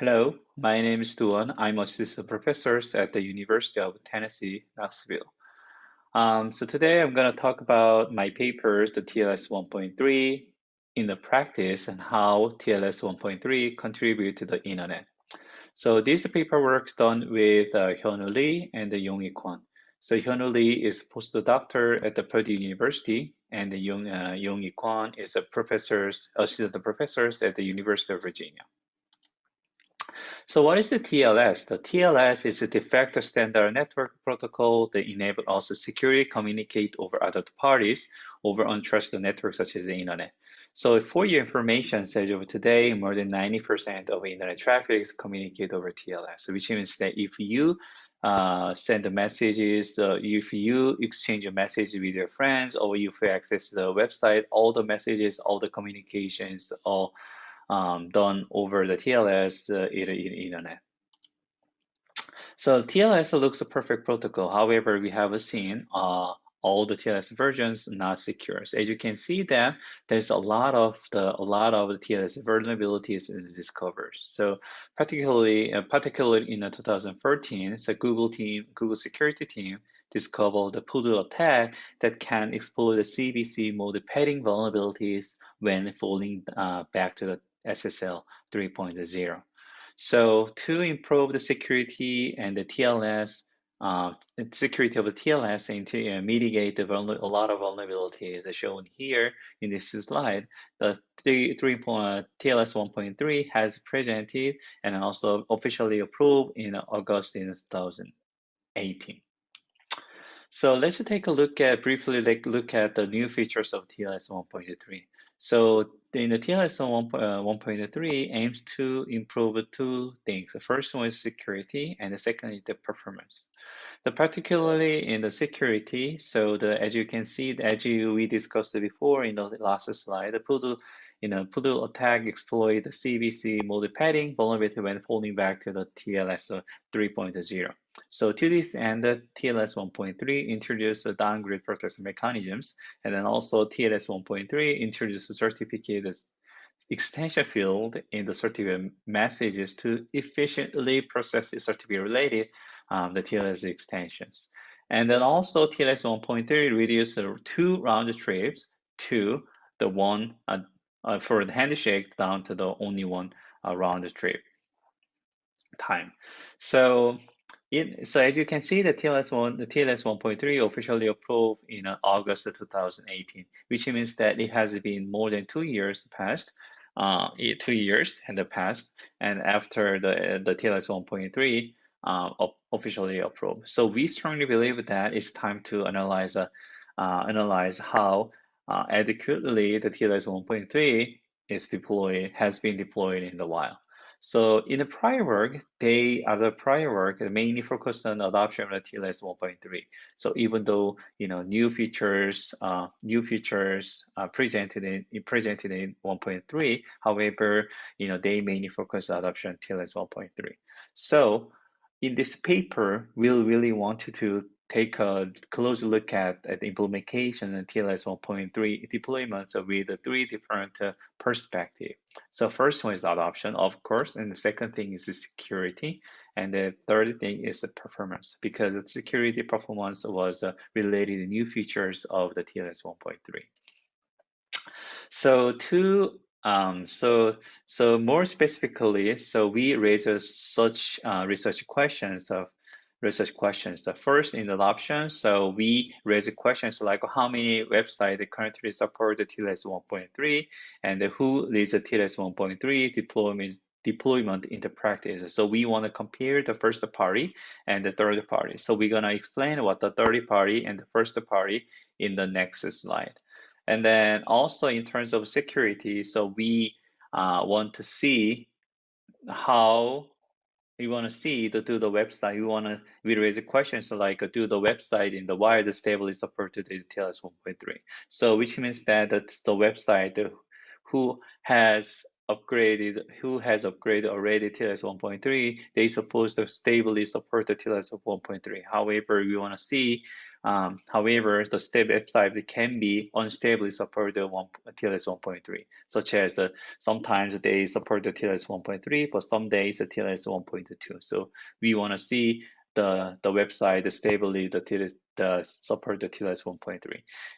Hello, my name is Doowon. I'm assistant professor at the University of Tennessee, Knoxville. Um, so today I'm going to talk about my papers, the TLS 1.3 in the practice and how TLS 1.3 contribute to the internet. So this paper work done with uh, Hyunwoo Lee and Yonghwi Kwon. So Hyunwoo Lee is a postdoctor at the Purdue University and Yong, uh, Kwon is a professor, assistant professors at the University of Virginia. So what is the TLS? The TLS is a de facto standard network protocol that enable us to securely communicate over other parties over untrusted networks such as the internet. So for your information, as of today, more than 90% of internet traffic is communicated over TLS, which means that if you uh, send messages, uh, if you exchange a message with your friends, or if you access the website, all the messages, all the communications, all um, done over the TLS uh, in, in internet. So TLS looks a perfect protocol. However, we have seen uh, all the TLS versions not secure. So as you can see that there's a lot of the a lot of the TLS vulnerabilities is discovered. So particularly uh, particularly in 2013, so Google team, Google security team discovered the Poodle attack that can exploit the CBC mode padding vulnerabilities when falling uh, back to the SSL 3.0. So to improve the security and the TLS, uh, security of the TLS and to uh, mitigate the a lot of vulnerabilities as shown here in this slide, the 3, 3. point, TLS 1.3 has presented and also officially approved in August in 2018. So let's take a look at briefly like look at the new features of TLS 1.3. So in the TLS uh, 1.3 aims to improve two things. The first one is security, and the second is the performance. The particularly in the security, so the as you can see, as you, we discussed before in the last slide, the Poodle in a Poodle attack exploit the CBC mode padding vulnerability when falling back to the TLS 3.0. So to this end, TLS 1.3 introduced the downgrade protection mechanisms, and then also TLS 1.3 introduced the certificate extension field in the certificate messages to efficiently process the certificate related um, the TLS extensions. And then also TLS 1.3 reduced the two round trips to the one uh, uh, for the handshake down to the only one uh, round trip time. So it, so as you can see, the TLS one, the TLS 1.3 officially approved in uh, August 2018, which means that it has been more than two years past, uh, two years in the past, and after the the TLS 1.3 uh, officially approved. So we strongly believe that it's time to analyze uh, uh analyze how uh, adequately the TLS 1.3 is deployed has been deployed in the wild. So in the prior work, they other prior work mainly focused on adoption of the TLS 1.3. So even though you know new features, uh, new features uh, presented in presented in 1.3, however, you know they mainly focus on adoption TLS 1.3. So in this paper, we really wanted to take a close look at, at the implementation and TLS 1.3 deployments with three different uh, perspectives. So first one is adoption, of course, and the second thing is security, and the third thing is the performance, because the security performance was uh, related to new features of the TLS 1.3. So to um, so, so more specifically, so we raise such uh, research questions of research questions. The first in the option, so we raise questions like how many websites currently support the TLS 1.3 and who leads the TLS 1.3 deployment deployment into practice. So we want to compare the first party and the third party. So we're going to explain what the third party and the first party in the next slide. And then also in terms of security, so we uh, want to see how we want to see to do the website. We want to we raise questions like uh, do the website in the wired is supported the TLS 1.3. So which means that the website uh, who has upgraded, who has upgraded already TLS 1.3, they supposed to stably support the TLS of 1.3. However, we want to see Um, however, the stable website can be unstably support the one, TLS 1.3, such as the, sometimes they support the TLS 1.3, but some days the TLS 1.2. So we want to see the, the website stably the TLS, the support the TLS 1.3.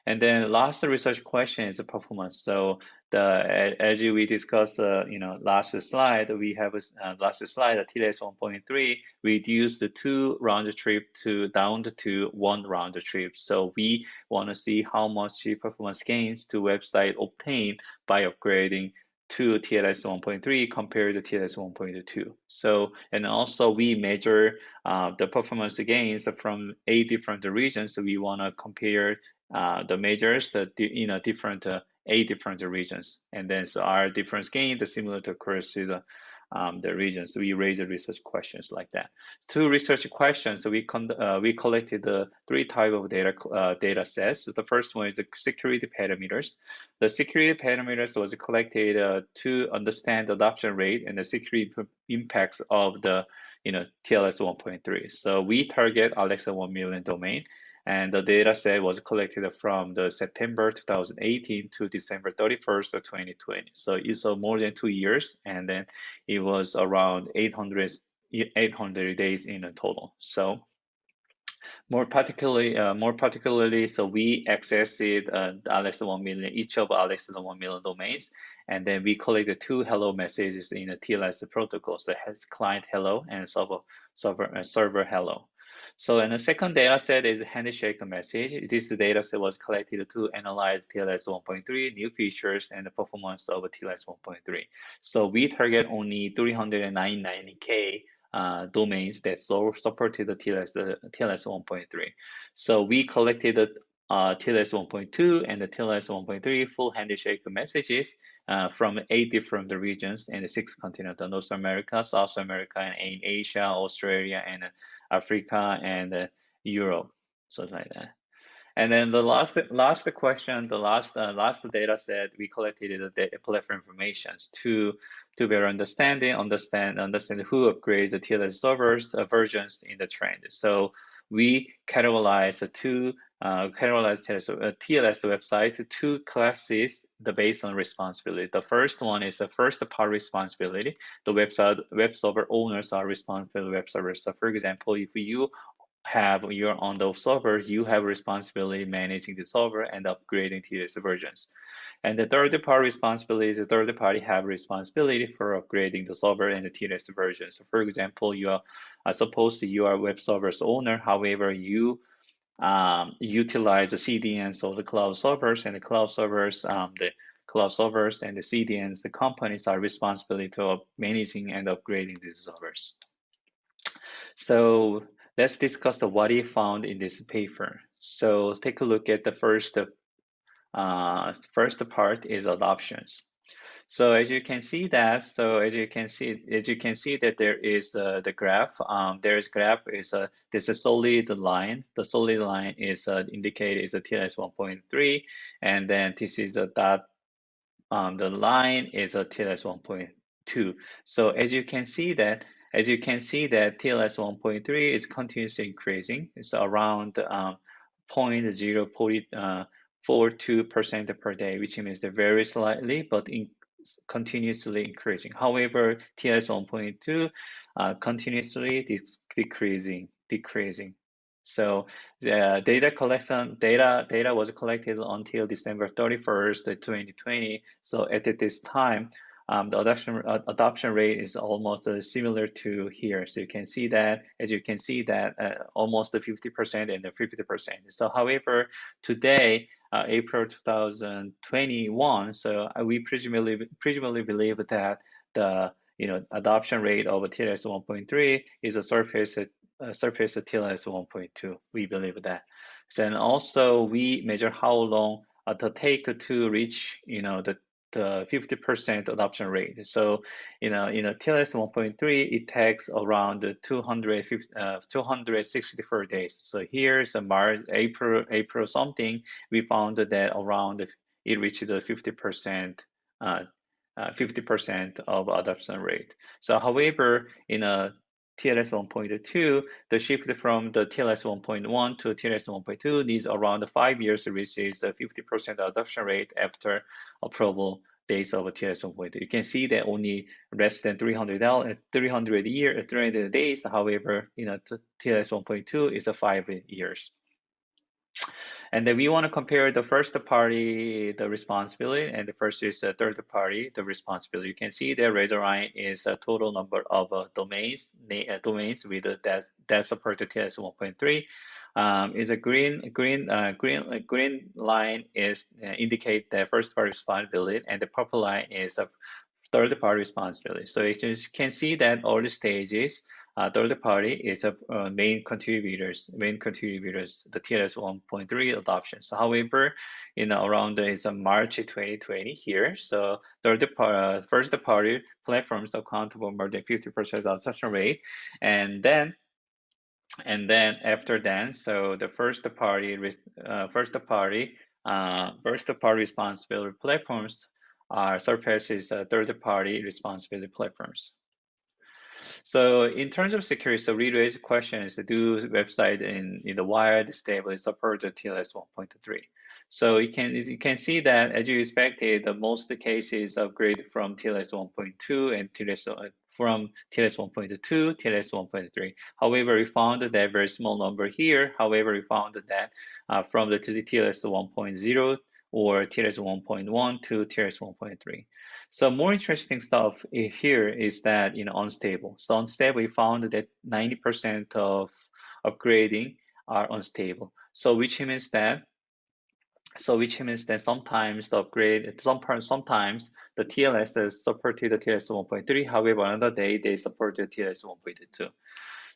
And then last research question is the performance. So the as we discussed, uh, you know, last slide, we have uh, last slide, the TLS 1.3 reduced the two round trip to down to one round trip. So we want to see how much performance gains to website obtained by upgrading to TLS 1.3 compared to TLS 1.2. So, and also we measure uh, the performance gains from eight different regions. So we want to compare uh, the measures that you know different uh, eight different regions, and then so our difference gain is similar to across the um, the regions. We raise the research questions like that. Two research questions. So we uh, we collected the three type of data uh, data sets. So the first one is the security parameters. The security parameters was collected uh, to understand adoption rate and the security impacts of the you know TLS 1.3. So we target Alexa 1 million domain and the data set was collected from the September 2018 to December 31st of 2020. So it's uh, more than two years, and then it was around 800, 800 days in a total. So more particularly, uh, more particularly, so we accessed uh, Alexa 1 million, each of Alexa 1 million domains, and then we collected two hello messages in a TLS protocol. So has client hello and server server uh, server hello. So and the second data set is handshake message. This data set was collected to analyze TLS 1.3 new features and the performance of TLS 1.3. So we target only 399K uh, domains that so supported the TLS, uh, TLS 1.3. So we collected uh, TLS 1.2 and the TLS 1.3 full handshake messages uh, from eight different regions the six continents, North America, South America, and Asia, Australia, and Africa, and uh, Europe, something like that. And then the last last question, the last uh, last data set we collected the data platform information to to better understanding, understand understand who upgrades the TLS servers uh, versions in the trend. So we categorize two uh, categorize TLS, uh, TLS website two classes the based on responsibility. The first one is the first part responsibility. The website web server owners are responsible web server. So for example, if you have your on the server, you have responsibility managing the server and upgrading TLS versions. And the third party responsibility is the third party have responsibility for upgrading the server and the TLS versions. So for example, you are uh, suppose you are web server's owner, however, you um, utilize the CDNs of the cloud servers and the cloud servers, um, the cloud servers and the CDNs, the companies are responsible to managing and upgrading these servers. So let's discuss the what he found in this paper. So take a look at the first, uh, first part is adoptions. So as you can see that, so as you can see, as you can see that there is uh, the graph. Um, there's graph is a there's a solid line. The solid line is uh, indicated is a TLS 1.3, and then this is a dot. Um, the line is a TLS 1.2. So as you can see that as you can see that TLS 1.3 is continuously increasing. It's around um, 0.042% uh, per day, which means they're very slightly, but in, continuously increasing. However, TLS 1.2 uh, continuously decreasing, decreasing. So the data collection data data was collected until December 31st, 2020. So at this time, um, the adoption uh, adoption rate is almost uh, similar to here. So you can see that, as you can see that uh, almost 50% and 50%. So however, today uh, April 2021. So uh, we presumably presumably believe that the you know adoption rate of TLS 1.3 is a surface uh, surface TLS 1.2. We believe that. Then also we measure how long uh, to take to reach you know the the 50% adoption rate. So, you know, in a TLS 1.3, it takes around 250, uh, 264 days. So here's a March, April, April something, we found that around it reached the 50%, uh, uh, 50% of adoption rate. So however, in a TLS 1.2, the shift from the TLS 1.1 to TLS 1.2 needs around five years, which is a 50% adoption rate after approval days of TLS 1.2. You can see that only less than 300 300 year 300 days. However, you know TLS 1.2 is a five years. And then we want to compare the first party, the responsibility, and the first is the third party, the responsibility. You can see the red line is a total number of uh, domains, uh, domains with uh, that, that support the TLS 1.3. Um, is a green green uh, green green line is uh, indicate the first party responsibility, and the purple line is a third party responsibility. So you can see that all the stages uh, third party is a uh, main contributors, main contributors, the TLS 1.3 adoptions. However, you know, around is uh, March 2020 here. So third uh, first party platforms account for more than 50% adoption rate. And then and then after that, so the first party, uh, first party, uh, first party responsibility platforms are surpasses third party responsibility platforms. So in terms of security, so we raise questions, do website in, in the wired stable support TLS 1.3. So you can you can see that as you expected, the most cases upgrade from TLS 1.2 and TLS uh, from TLS 1.2 to TLS 1.3. However, we found that very small number here. However, we found that uh, from the TLS 1.0 or TLS 1.1 to TLS 1.3. So more interesting stuff here is that you know unstable. So unstable, we found that 90% of upgrading are unstable. So which means that so which means that sometimes the upgrade, some sometimes the TLS is supported the TLS 1.3. However, another day they support the TLS 1.2.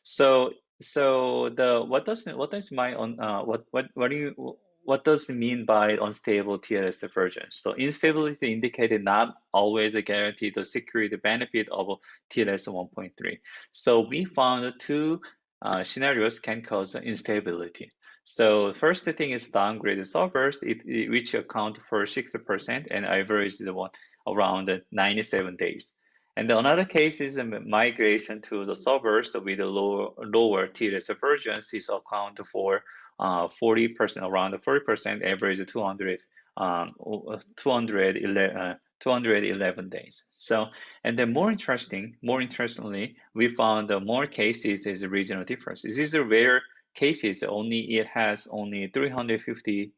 So so the what does what does my on uh, what what what do you what does it mean by unstable TLS version? So instability indicated not always a guarantee the security benefit of TLS 1.3. So we found two uh, scenarios can cause instability. So first thing is downgraded servers, it, it, which account for 60% and average the one around 97 days. And another case is migration to the servers with a lower, lower TLS versions is account for 40%, uh, around 40% average 200, um, 211, uh, 211 days. So, and then more interesting, more interestingly, we found more cases is regional difference. This is a rare cases, only it has only 350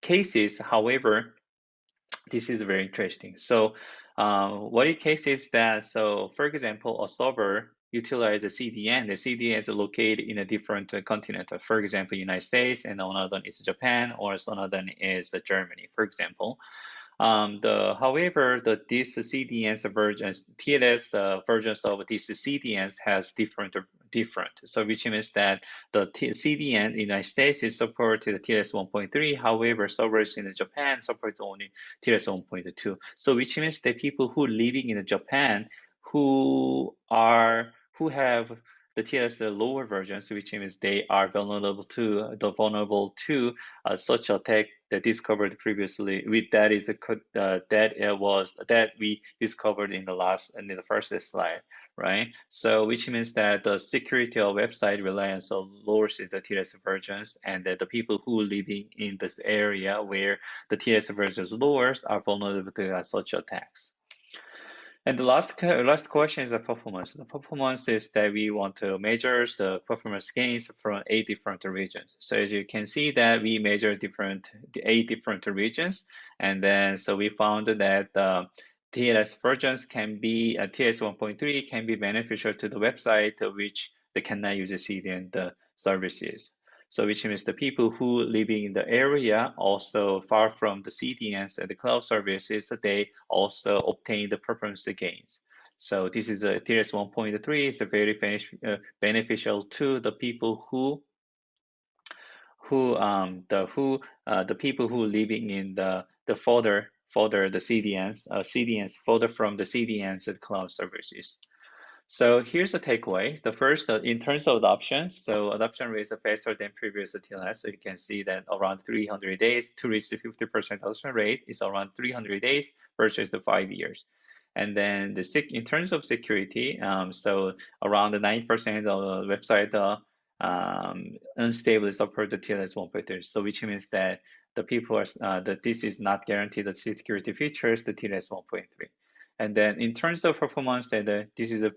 cases. However, this is very interesting. So, uh, what it case is that, so for example, a server utilize the CDN. The CDN is located in a different continent. For example, United States, and another is Japan, or another is Germany, for example. Um, the however, the this CDNs versions, TLS uh, versions of these CDNs has different different. So which means that the T CDN in the United States is supported TLS 1.3. However, servers in Japan support only TLS 1.2. So which means that people who living in Japan who are who have the TLS lower versions, which means they are vulnerable to the vulnerable to uh, such attack that discovered previously. With that is a uh, that it was that we discovered in the last and in the first slide, right? So which means that the security of website reliance on lowers the TLS versions, and that the people who living in this area where the TLS versions lowers are vulnerable to uh, such attacks. And the last last question is the performance. The performance is that we want to measure the performance gains from eight different regions. So as you can see that we measure different eight different regions, and then so we found that uh, TLS versions can be uh, TLS 1.3 can be beneficial to the website which they cannot use the CDN the services. So which means the people who living in the area also far from the CDNs and the cloud services, they also obtain the performance gains. So this is a TLS 1.3 is a very uh, beneficial to the people who who um the who uh, the people who living in the the folder folder the CDNs uh, CDNs folder from the CDNs and cloud services. So here's the takeaway. The first, uh, in terms of adoption, so adoption rate is faster than previous TLS. So you can see that around 300 days to reach the 50% adoption rate is around 300 days versus the five years. And then the in terms of security, um, so around 9% of the website uh, um, unstably support the TLS 1.3. So which means that the people are uh, that this is not guaranteed the security features, the TLS 1.3. And then in terms of performance, that uh, this is a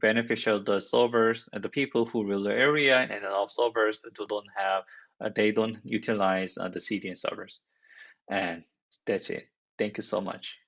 beneficial the servers and the people who rule the area and a lot of servers who don't have uh, they don't utilize uh, the CDN servers. And that's it. Thank you so much.